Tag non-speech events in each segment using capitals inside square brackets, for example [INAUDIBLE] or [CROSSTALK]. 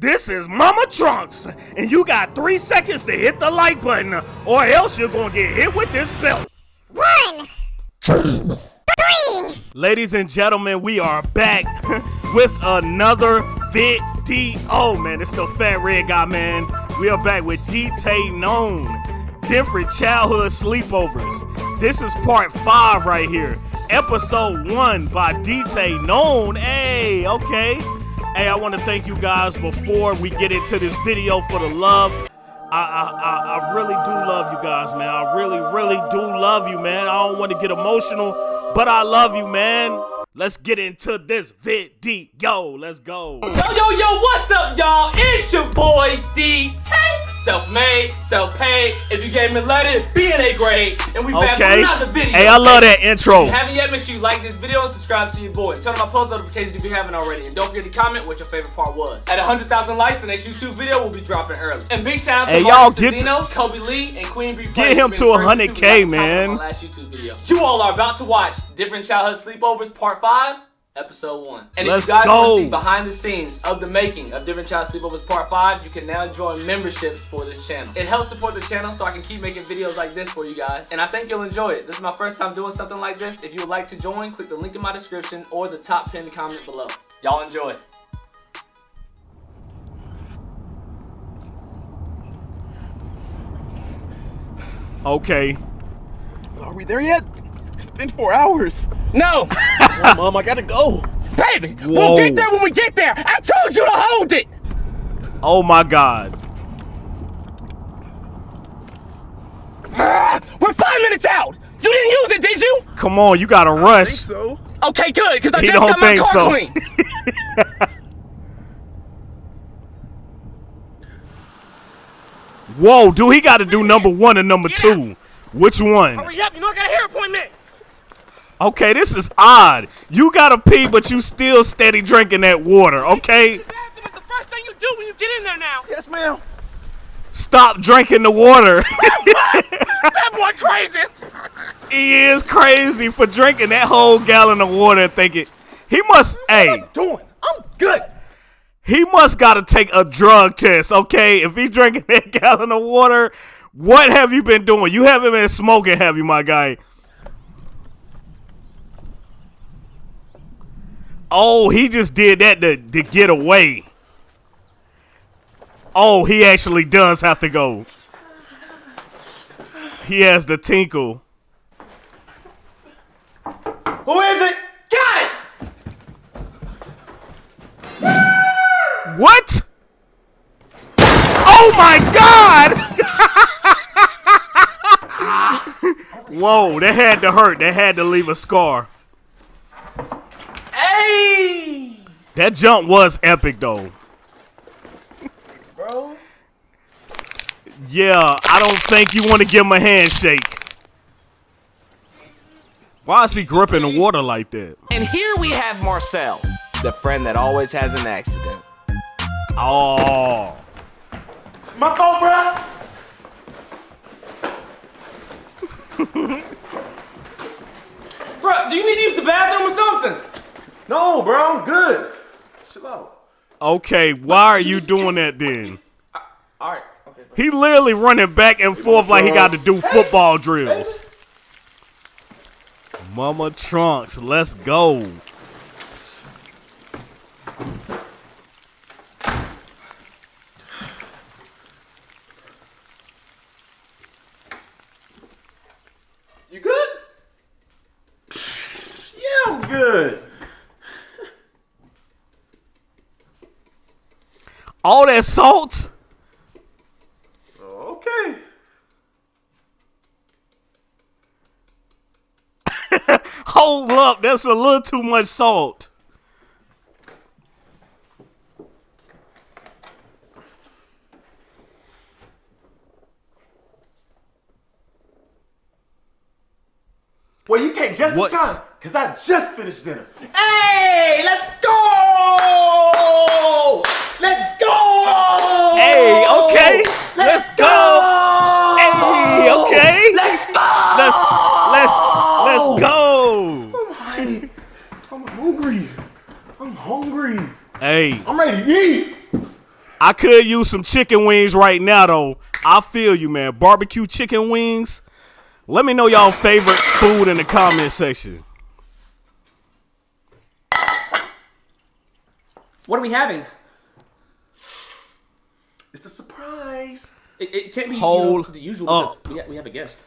This is Mama Trunks, and you got three seconds to hit the like button, or else you're gonna get hit with this belt. One, two, three. Ladies and gentlemen, we are back [LAUGHS] with another video. Oh, man, it's the Fat Red Guy, man. We are back with Dtay Known, different childhood sleepovers. This is part five right here, episode one by Dtay Known. Hey, okay. Hey, I want to thank you guys before we get into this video for the love. I, I, I, really do love you guys, man. I really, really do love you, man. I don't want to get emotional, but I love you, man. Let's get into this video. Let's go. Yo, yo, yo, what's up, y'all? It's your boy Dtay. Self-made, self-paid. If you gave me letter, be in a grade. And we back Okay. with another video. Hey, I love that intro. If you haven't yet, make sure you like this video and subscribe to your boy. Turn on my post notifications if you haven't already. And don't forget to comment what your favorite part was. At 100,000 likes, the next YouTube video will be dropping early. And big shout out to Hey, y'all, get to- Kobe Lee, and Queen Bee. Get him to 100K, man. Last YouTube video. You all are about to watch Different Childhood Sleepovers Part 5. Episode 1. And Let's if you guys go. want to see behind the scenes of the making of Different Child Sleepovers Part 5, you can now join memberships for this channel. It helps support the channel so I can keep making videos like this for you guys. And I think you'll enjoy it. This is my first time doing something like this. If you would like to join, click the link in my description or the top pinned comment below. Y'all enjoy. Okay. Are we there yet? It's been four hours. No, Oh, [LAUGHS] Mom, I gotta go. baby, Whoa. we'll get there when we get there. I told you to hold it. Oh my God. [LAUGHS] We're five minutes out. You didn't use it, did you? Come on, you gotta I think rush. so. Okay, good, because I He just don't got my car so. clean. [LAUGHS] Whoa, dude, he gotta do number one and number two. Which one? Hurry up, you know I got a hair appointment. Okay, this is odd. You gotta pee, but you still steady drinking that water, okay? The the first thing you do when you get in there now. Yes, ma'am. Stop drinking the water. [LAUGHS] That boy crazy. he is crazy for drinking that whole gallon of water and thinking he must hey Doing. I'm good. he must gotta take a drug test okay if he drinking [LAUGHS] that gallon of water what have you been doing you haven't been smoking have you my guy oh he just did that to, to get away oh he actually does have to go he has the tinkle Who is it? Got it! What? Oh my god! [LAUGHS] Whoa, that had to hurt. That had to leave a scar. Hey! That jump was epic though. Bro. Yeah, I don't think you want to give him a handshake. Why is he gripping the water like that? And here we have Marcel, the friend that always has an accident. Oh. My phone, bro. [LAUGHS] Bro, do you need to use the bathroom or something? No, bro. I'm good. Chill out. Okay, why are you doing that then? Alright, okay, bro. He literally running back and forth like he got to do football drills. Mama Trunks, let's go. You good? Yeah, I'm good. All that salt? Oh, okay. [LAUGHS] Hold up, that's a little too much salt. Well, you came just What? in time, because I just finished dinner. Hey, let's go! Let's go! Hey, okay. Let's go. Hey, okay. Let's go! Let's let's let's go. Oh I'm, I'm hungry. I'm hungry. Hey, I'm ready to eat. I could use some chicken wings right now, though. I feel you, man. Barbecue chicken wings. Let me know y'all favorite food in the comment section. What are we having? It's a surprise. It, it can't be Hold you know, the usual. up. We, ha- we have a guest.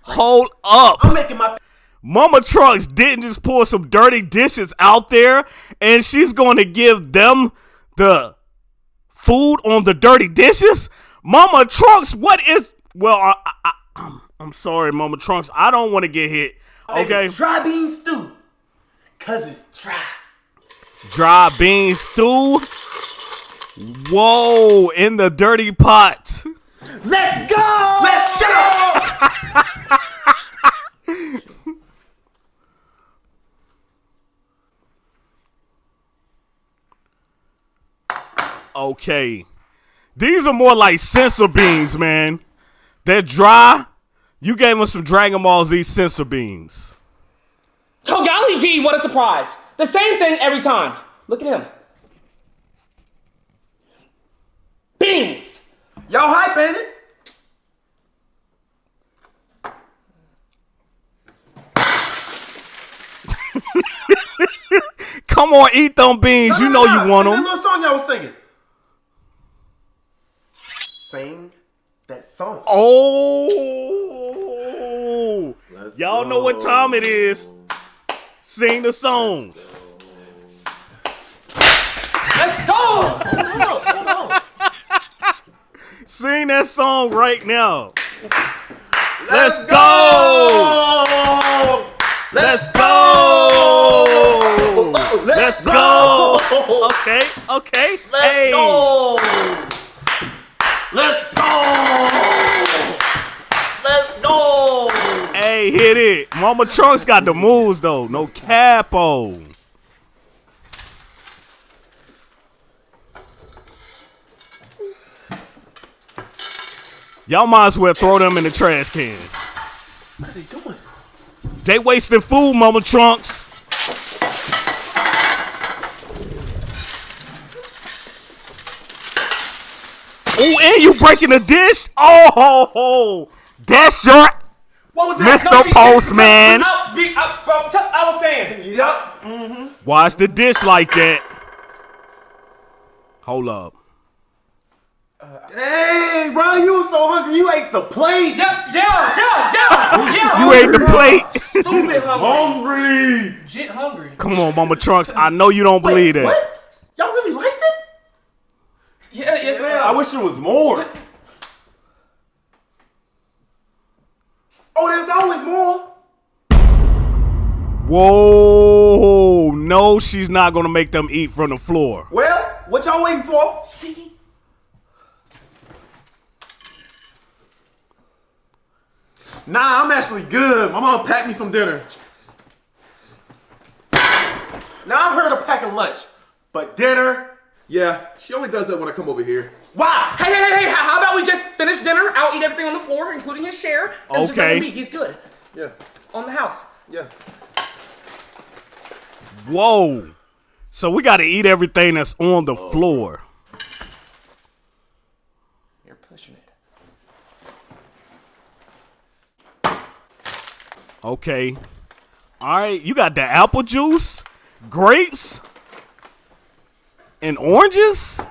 Hold up. I'm making my. Mama Trunks didn't just pour some dirty dishes out there and she's going to give them the food on the dirty dishes? Mama Trunks, what is. Well, I, I, I, I'm sorry, Mama Trunks. I don't want to get hit. Okay. Dry bean stew. Cause it's dry. Dry bean stew. Whoa, in the dirty pot. Let's go. Let's shut up. [LAUGHS] Okay. These are more like senzu beans, man. They're dry. You gave them some Dragon Ball Z senzu beans. Oh, golly gee, what a surprise. The same thing every time. Look at him. Beans. Y'all hype, ain't it? [LAUGHS] Come on, eat them beans. You know you want them. That little song y'all was singing. Sing that song. Oh. Let's Y'all know what time it is. Sing the song. Let's go. Sing that song right now. Let's, go. go. Let's go. Let's go. Okay, okay. Let's go. Let's Hey, hit it. Mama Trunks got the moves though. No capo. Y'all might as well throw them in the trash can. They wasting food, Mama Trunks. Oh, and you breaking a dish? Oh, ho, ho. that's your What was that? Mr. Postman. Out, be, out, bro, t- I was saying. Yup. Mm-hmm. Wash the dish like that. Hold up. Uh, hey, bro, you was so hungry. You ate the plate. Yeah, yeah, yeah, yeah, yeah. [LAUGHS] You ate the plate. Stupid hungry. Hungry. Jit hungry. Come on, Mama Trunks. I know you don't believe that. What? Y'all really liked it? Yeah, yes, Man, I wish it was more. Oh, there's always more. Whoa. No, she's not going to make them eat from the floor. Well, what y'all waiting for? See? Nah, I'm actually good. My mom packed me some dinner. Now I've heard of packing lunch, but dinner, Yeah, she only does that when I come over here. why? Hey, hey, hey, hey, how about we just? I'll eat everything on the floor, including his share. And Okay. him be. He's good. Yeah, On the house. yeah. Whoa. So we got to eat everything that's on the oh, floor. You're pushing it. Okay. All right. You got the apple juice, grapes, and oranges.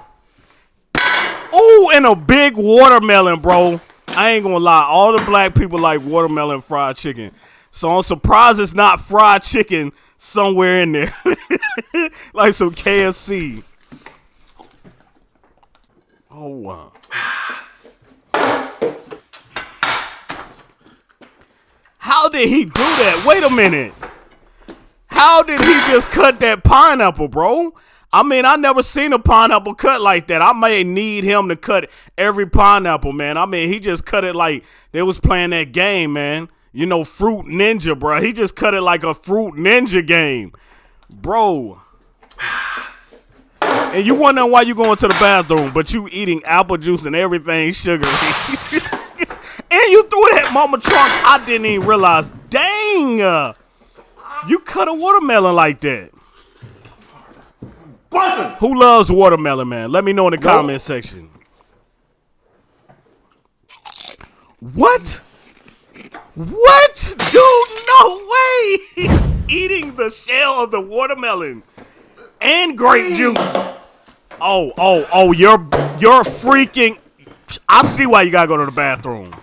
Ooh, and a big watermelon, bro. I ain't gonna lie. All the black people like watermelon fried chicken. So I'm surprised it's not fried chicken somewhere in there. [LAUGHS] like some KFC. Oh, wow. How did he do that? Wait a minute. How did he just cut that pineapple, bro? I mean, I never seen a pineapple cut like that. I may need him to cut every pineapple, man. I mean, he just cut it like they was playing that game, man. You know, Fruit Ninja, bro. He just cut it like a Fruit Ninja game, bro. [SIGHS] And you wondering why you going to the bathroom, but you eating apple juice and everything sugary. [LAUGHS] And you threw that Mama Trunk. I didn't even realize. Dang. You cut a watermelon like that. Who loves watermelon, man? Let me know in the comment section. What? What? Dude, no way! He's eating the shell of the watermelon and grape juice. Oh, oh, oh, you're you're freaking I see why you gotta go to the bathroom.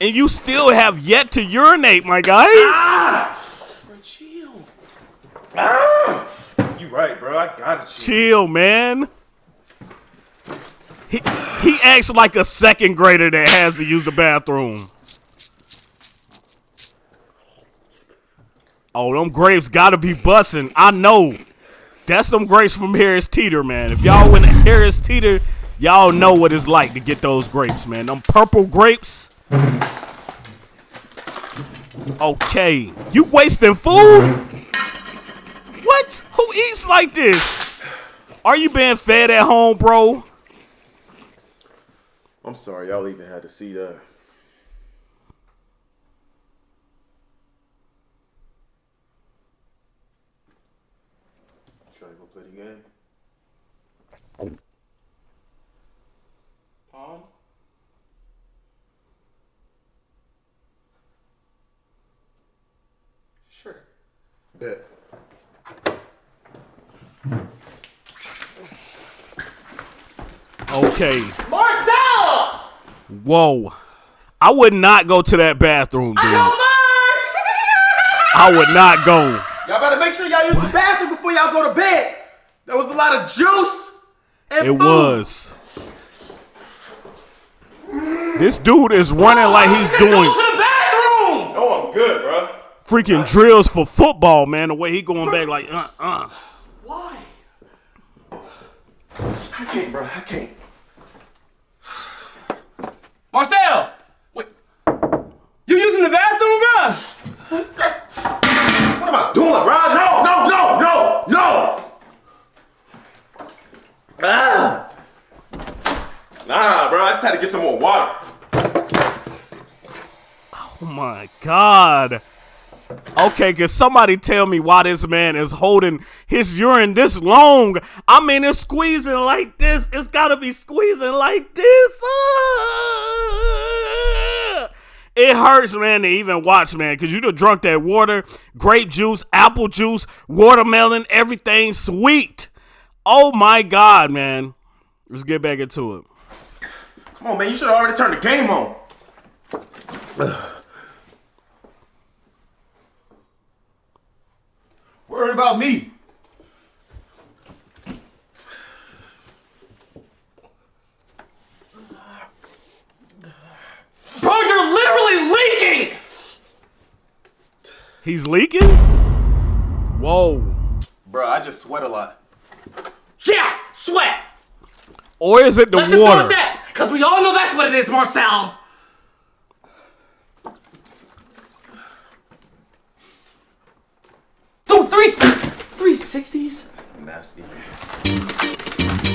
And you still have yet to urinate, my guy. Ah! Chill. Ah! Right, bro. I gotta chill. Chill, man. He he acts like a second grader that has to use the bathroom. Oh, them grapes gotta be bussin'. I know. That's them grapes from Harris Teeter, man. If y'all went to Harris Teeter, y'all know what it's like to get those grapes, man. Them purple grapes. Okay. You wasting food? What? Who eats like this? Are you being fed at home, bro? I'm sorry, y'all even had to see that. Trying to go play the game. Palm? Sure. Bet. Okay. Marcel! Whoa. I would not go to that bathroom, dude. Go I would not go. Y'all better make sure y'all use the bathroom before y'all go to bed. That was a lot of juice. And It food. was. This dude is running like he's doing Go to the bathroom! No, I'm good, bro. freaking drills for football, man. The way he going back like, uh, uh. Why? I can't, bro. I can't. [SIGHS] Marcel! Wait. You using the bathroom, bro? What am I doing, bro? No, no, no, no, no. Ah. Nah, bro. I just had to get some more water. Oh my God. Okay, can somebody tell me why this man is holding his urine this long? I mean, it's squeezing like this. It's gotta be squeezing like this. Ah. It hurts, man, to even watch, man, because you done drunk that water, grape juice, apple juice, watermelon, everything sweet. Oh my God, man. Let's get back into it. Come on, man. You should have already turned the game on. Worried about me. Bro, you're literally leaking! He's leaking? Whoa. Bro, I just sweat a lot. Yeah, sweat! Or is it the Let's just go water? with that! Because we all know that's what it is, Marcel! Three, 360s? Nasty. [LAUGHS]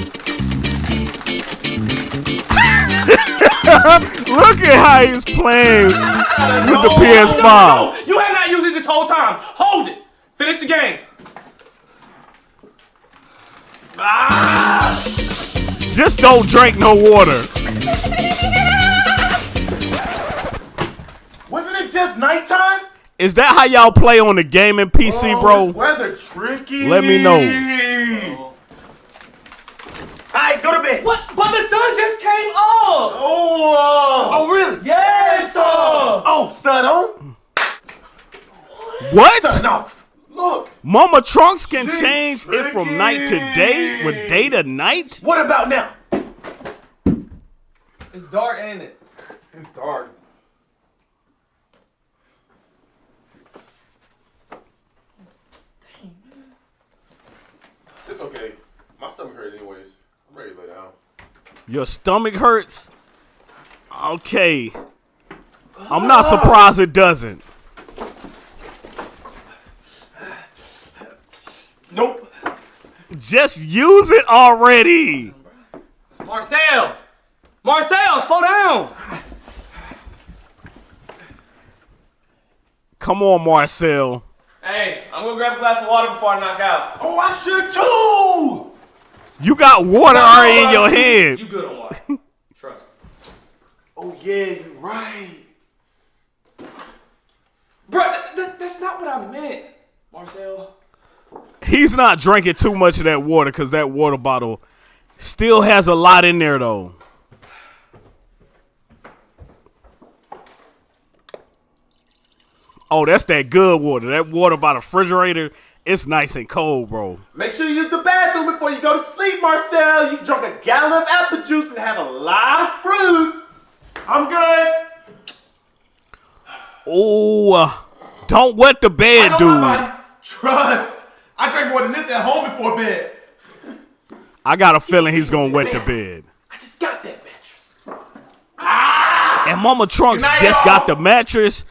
Look at how he's playing with the PS5. no, you have not used it this whole time. Hold it. Finish the game. Ah! Just don't drink no water. Wasn't it just nighttime? Is that how y'all play on the gaming PC, Oh, bro? this weather tricky. Let me know. Alright, go to bed. What? But the sun just came up. Oh, oh, really? Yes, sir. Oh, sun on? What? Sun off. Look. Mama Trunks can Jeez, change it from night to day with day to night? What about now? It's dark, ain't it? It's dark. It's okay. My stomach hurt anyways. I'm ready to lay down. Your stomach hurts? Okay. I'm not surprised it doesn't. Nope. Just use it already. Marcel. Marcel, slow down. Come on, Marcel. Hey, I'm gonna grab a glass of water before I knock out. Oh, I should too. You got water already in your hand. You good on water. [LAUGHS] Trust. Oh yeah, you're right. Bro, that, that, that's not what I meant, Marcel. He's not drinking too much of that water because that water bottle still has a lot in there though. Oh, that's that good water. That water by the refrigerator, it's nice and cold, bro. Make sure you use the bathroom before you go to sleep, Marcel. You drunk a gallon of apple juice and had a lot of fruit. I'm good. Oh, uh, don't wet the bed, dude. Trust. I drank more than this at home before bed. I got a feeling he's gonna wet the bed. I just got that mattress. Ah! And Mama Trunks just got the mattress.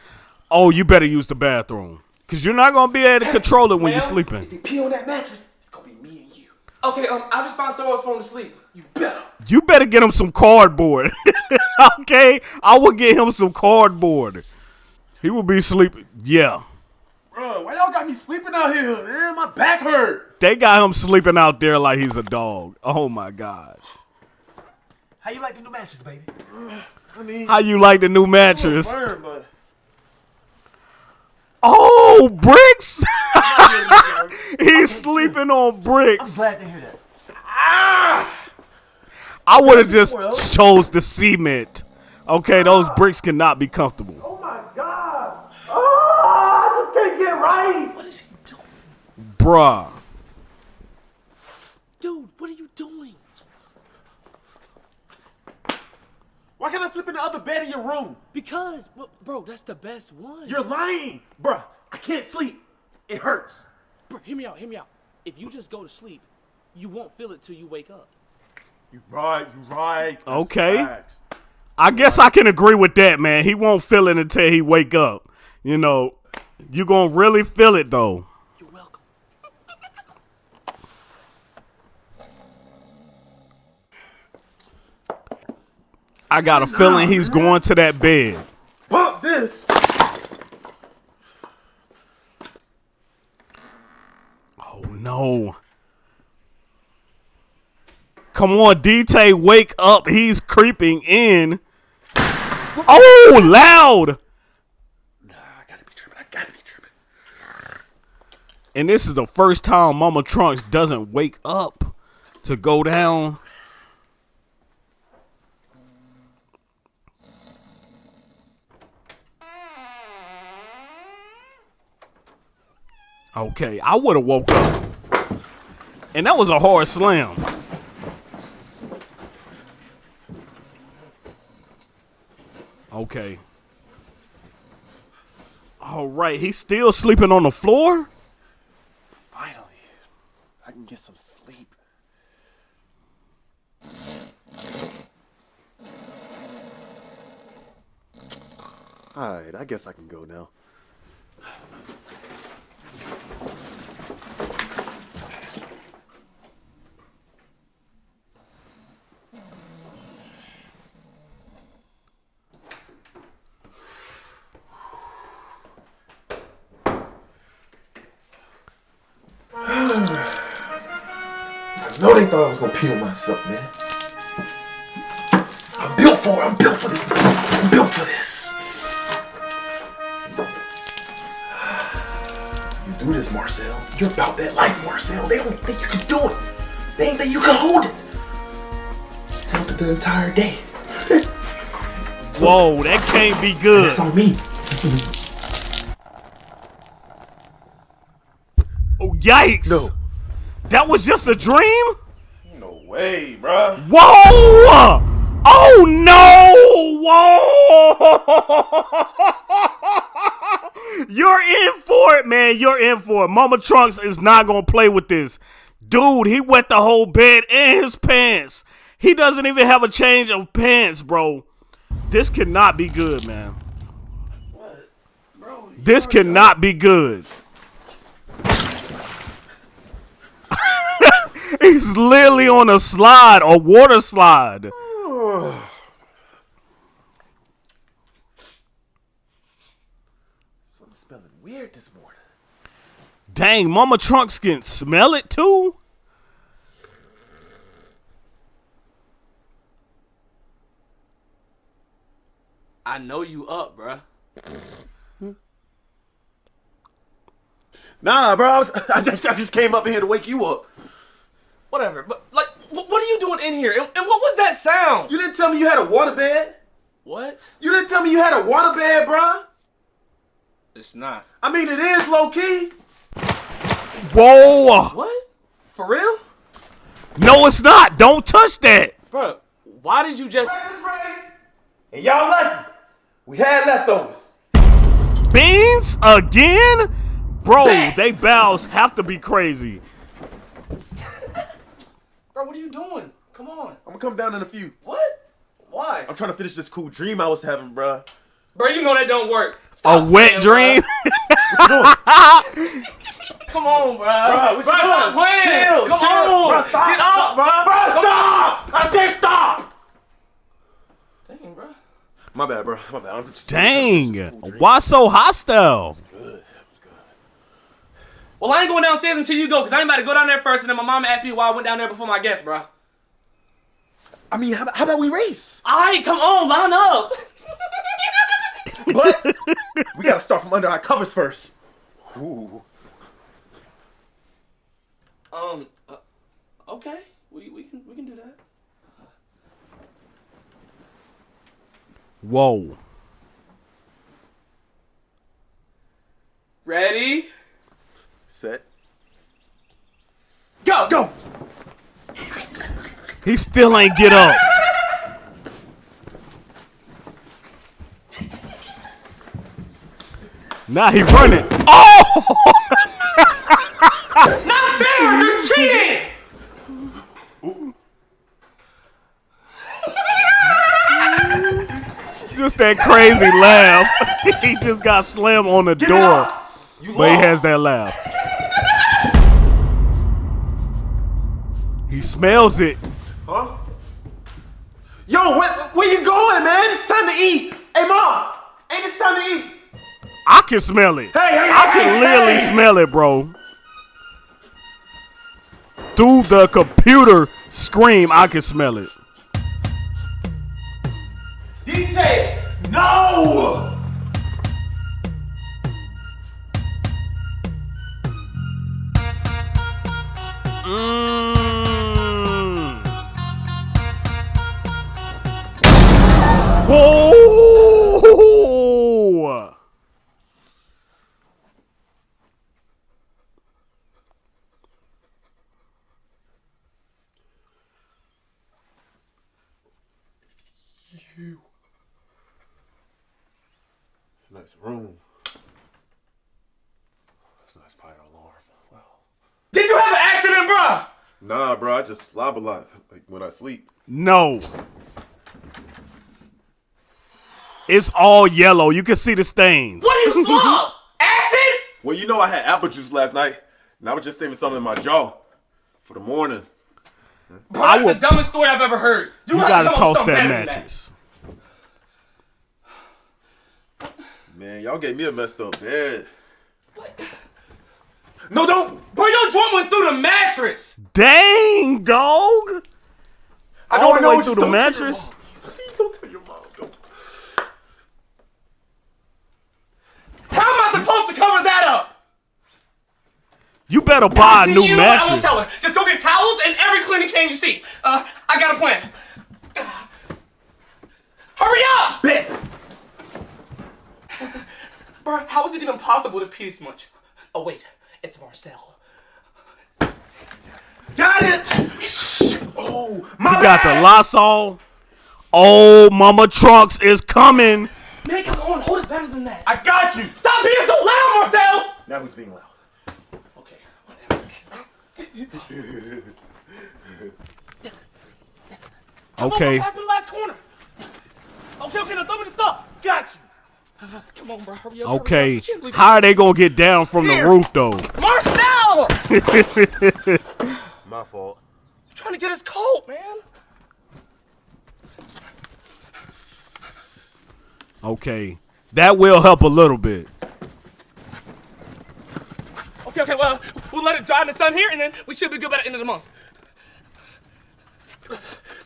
Oh, you better use the bathroom. Cause you're not gonna be able to control it when you're sleeping. If you pee on that mattress, it's gonna be me and you. Okay, um, I'll just find somewhere else for him to sleep. You better. You better get him some cardboard. [LAUGHS] okay? I will get him some cardboard. He will be sleeping. Yeah. Bro, why y'all got me sleeping out here, man? My back hurt. They got him sleeping out there like he's a dog. Oh my gosh. How you like the new mattress, baby? I mean, How you like the new mattress? burn, but Oh, bricks! [LAUGHS] he's sleeping on bricks. glad to hear that. Ah! I would have just Well. chose the cement. Okay, those bricks cannot be comfortable. Oh my god. Oh, I just can't get right. What is he doing? Bruh. Dude, what are you doing? Why can't I sleep in the other bed in your room? Because, bro, bro, that's the best one. You're lying, bruh. I can't sleep. It hurts. Bro, hear me out, hear me out. If you just go to sleep, you won't feel it till you wake up. You right, you right. That's Okay. facts. I guess I can agree with that, man. He won't feel it until he wake up. You know, you gonna really feel it though. You're welcome. I got a feeling he's going to that bed. Pump this. Oh no. Come on, Dtay, wake up. He's creeping in. Oh, loud. Nah, I gotta be tripping. I gotta be tripping. And this is the first time Mama Trunks doesn't wake up to go down. Okay, I would have woke up. And that was a hard slam. Okay. All right, he's still sleeping on the floor? Finally, I can get some sleep. Alright, I guess I can go now. Thought I was gonna pee on myself, man. I'm built for it. I'm built for this. I'm built for this. [SIGHS] You do this, Marcel. You're about that life, Marcel. They don't think you can do it. They ain't think you can hold it. Held it the entire day. Whoa, that can't be good. It's on me. Oh, yikes. No. That was just a dream? Way, bruh. Whoa! Oh no! Whoa! [LAUGHS] You're in for it, man. You're in for it. Mama Trunks is not gonna play with this. Dude, he wet the whole bed and his pants. He doesn't even have a change of pants, bro. This cannot be good, man. What? Bro, This cannot be good. He's literally on a slide, a water slide. Something smelling weird this morning. Dang, Mama Trunks can smell it too. I know you up, bruh. Nah, bro. I, was, [LAUGHS] I, just I just came up here to wake you up. Whatever. But like, wh- what are you doing in here? And, and what was that sound? You didn't tell me you had a water bed. What? You didn't tell me you had a water bed, bruh. It's not. I mean, it is low key. Whoa! What? For real? No, it's not. Don't touch that. Bro, why did you just. And y'all lucky. We had leftovers. Beans again? Bro, they bows have to be crazy. Bro, what are you doing? Come on. I'm gonna come down in a few. What? Why? I'm trying to finish this cool dream I was having, bruh. Bro, you know that don't work. A wet playing, dream? [LAUGHS] [LAUGHS] Come on, bro. Bruh, what you Bruh, stop doing? playing. Chill, Come chill. on. Bruh, stop. Get up, bro. Bruh, stop! I said stop! Dang, bro. My bad, bro. My bad. I'm just Dang. Why so hostile? Well, I ain't going downstairs until you go, because I ain't about to go down there first, and then my mom asked me why I went down there before my guest, bro. I mean, how, about- how about we race? Alright, come on, line up. [LAUGHS] But [LAUGHS] we gotta start from under our covers first. Ooh. Um, uh, okay. We, we, can, we can do that. Whoa. Ready? Set. Go! Go! He still ain't get up. Now he running. Oh! [LAUGHS] Not fair! You're cheating! Just that crazy laugh. [LAUGHS] he just got slammed on the door. You But he has that laugh. He smells it. Huh? Yo, where, where you going, man? It's time to eat. Hey, mom. Ain't it time to eat? I can smell it. Hey, hey, I can hey, literally hey. smell it, bro. Through the computer screen, I can smell it. Detail. No! A nice room. It's a nice fire alarm. Wow. Did you have an accident, bruh? Nah, bro, I just slob a lot like when I sleep. No. It's all yellow. You can see the stains. What are you [LAUGHS] slob? Acid? Well, you know I had apple juice last night, and I was just saving something in my jaw for the morning. Bro, that's will- the dumbest story I've ever heard. You, You gotta to come up with toss that better than mattress. Man, y'all gave me a messed up bed. What? No, don't! Bro, your joint went through the mattress. Dang, dog. I All don't the know. way just through the don't mattress? Please don't tell your mom. Don't. How am I supposed to cover that up? You better buy a new you know what? I won't mattress. tell her. Just go get towels and every cleaning can you see. Uh, I got a plan. [SIGHS] Hurry up! Bet. Bro, how is it even possible to pee this much? Oh wait, it's Marcel. Got it. Oh, my You got the bad. Lysol. Oh, Mama Trunks is coming. Man, come on, hold it better than that. I got you. Stop being so loud, Marcel! Now who's being loud? Okay, whatever. Okay. Come on, bro, the last corner. Okay, okay, now throw me the stuff. Got you. Come on, bro, hurry up. hurry Okay. up. I can't believe How are they gonna get down from the roof though? Marcel! [LAUGHS] My fault. trying to get his coat, man. Okay. That will help a little bit. Okay, okay, well, we'll let it dry in the sun here, and then we should be good by the end of the month.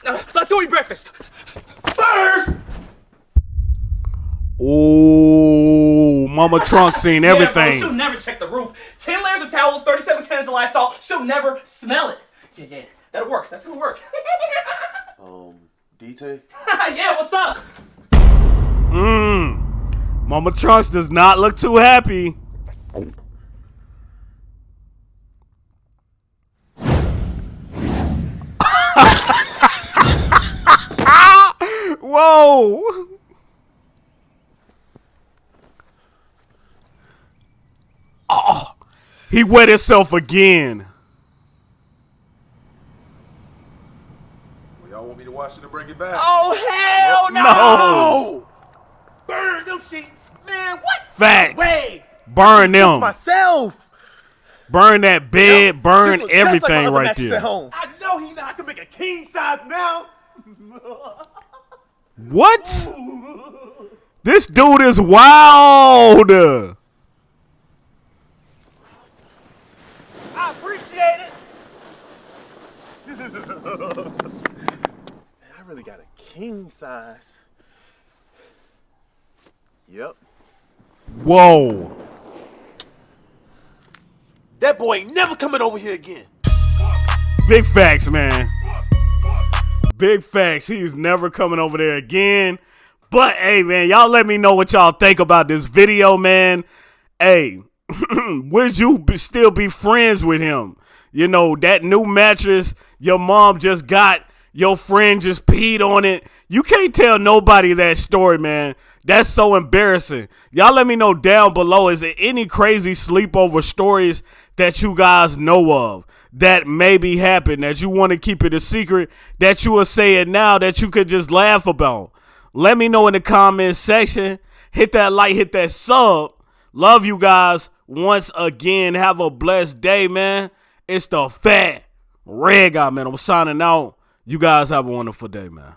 Uh, let's go eat breakfast. First. Oh, Mama Trunk [LAUGHS] seen Yeah, bro, everything. she'll never check the roof. 10 layers of towels, 37 cans of Lysol. She'll never smell it. Yeah, yeah. That'll work. That's gonna work. [LAUGHS] Um, Dtay? [LAUGHS] yeah, what's up? Mmm. Mama Trunks does not look too happy. Whoa. Oh, he wet himself again. Well, Y'all want me to wash it and bring it back? Oh hell no! No. Burn them sheets, man. What? Facts. Way. Burn them. Myself. Burn that bed. Burn This was just like everything right there. At home. I know he not. I can make a king size now. What? [LAUGHS] This dude is wild. I appreciate it. I really got a king size. Yep. Whoa. That boy ain't never coming over here again. Big facts, man. Big facts. He's never coming over there again. But hey, man, y'all let me know what y'all think about this video, man. Hey, [CLEARS THROAT] would you be, still be friends with him? You know, that new mattress your mom just got, your friend just peed on it. You can't tell nobody that story, man. That's so embarrassing. Y'all let me know down below. Is there any crazy sleepover stories that you guys know of that maybe happened that you want to keep it a secret that you will say it now that you could just laugh about? Let me know in the comment section. Hit that like, hit that sub. Love you guys once again. Have a blessed day, man. It's the fat red guy, man. I'm signing out. You guys have a wonderful day, man.